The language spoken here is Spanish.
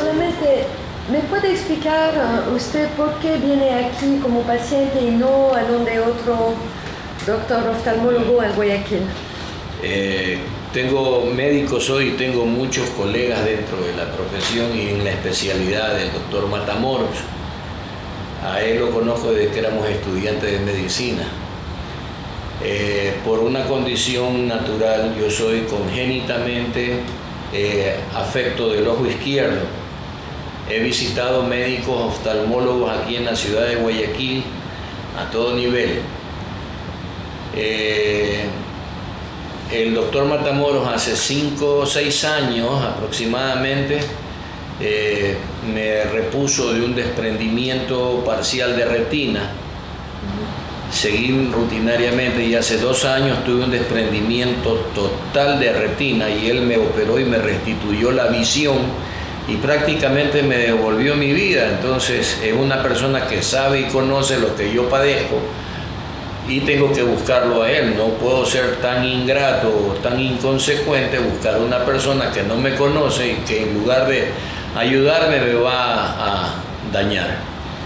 solamente, ¿me puede explicar uh, usted por qué viene aquí como paciente y no a donde otro doctor oftalmólogo en Guayaquil? Eh, tengo médicos hoy, tengo muchos colegas dentro de la profesión y en la especialidad del doctor Matamoros. A él lo conozco desde que éramos estudiantes de medicina. Eh, por una condición natural, yo soy congénitamente eh, afecto del ojo izquierdo. He visitado médicos oftalmólogos aquí en la ciudad de Guayaquil a todo nivel. Eh, el doctor Matamoros hace 5 o 6 años aproximadamente me repuso de un desprendimiento parcial de retina seguí rutinariamente y hace dos años tuve un desprendimiento total de retina y él me operó y me restituyó la visión y prácticamente me devolvió mi vida. Entonces es una persona que sabe y conoce lo que yo padezco y tengo que buscarlo a él. No puedo ser tan ingrato o tan inconsecuente buscar a una persona que no me conoce y que en lugar de ayudarme me va a dañar.